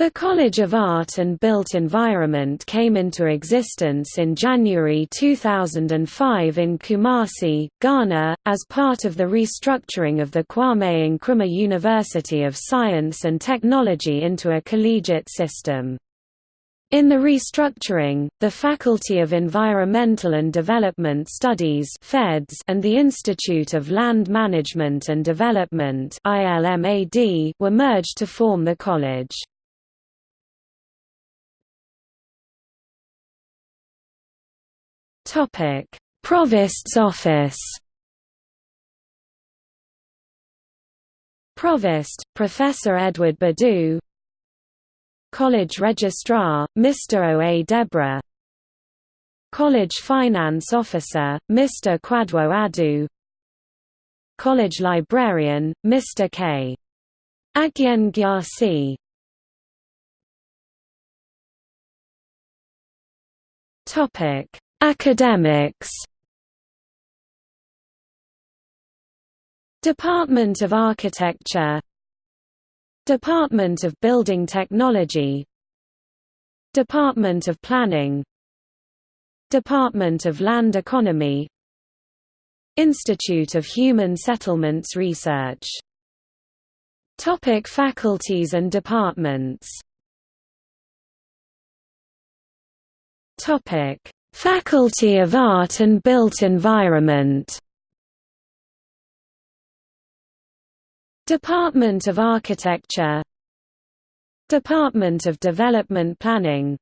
The College of Art and Built Environment came into existence in January 2005 in Kumasi, Ghana, as part of the restructuring of the Kwame Nkrumah University of Science and Technology into a collegiate system. In the restructuring, the Faculty of Environmental and Development Studies and the Institute of Land Management and Development were merged to form the college. Provost's office. Provost, Professor Edward Badu. College Registrar, Mr. O. A. Deborah. College Finance Officer, Mr. Kwadwo Adu. College Librarian, Mr. K. Agyen Gyasi. Topic Academics Department of Architecture Department of Building Technology Department of Planning Department of Land Economy Institute of Human Settlements Research Topic faculties and departments Topic Faculty of Art and Built Environment. Department of Architecture. Department of Development Planning.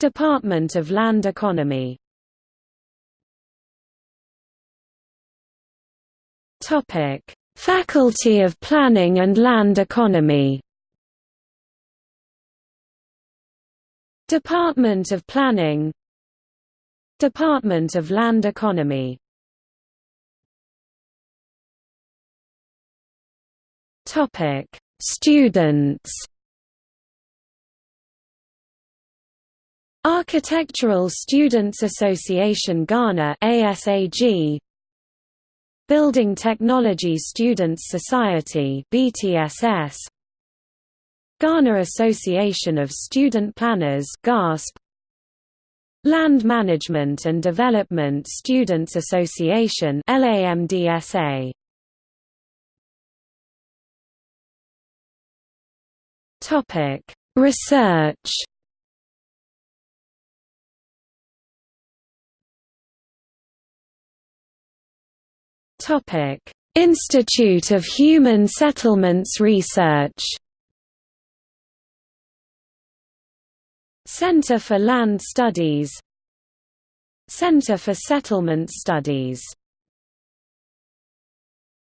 Department of Land Economy. Topic: Faculty of Planning and Land Economy. Department of Planning Department of Land Economy. Topic: Students. Architectural Students Association Ghana ASAG Building Technology Students Society BTSS Ghana Association of Student Planners GASP Land Management and Development Students Association LAMDSA Topic Research. Topic Institute of Human Settlements Research Center for Land Studies. Center for Settlement Studies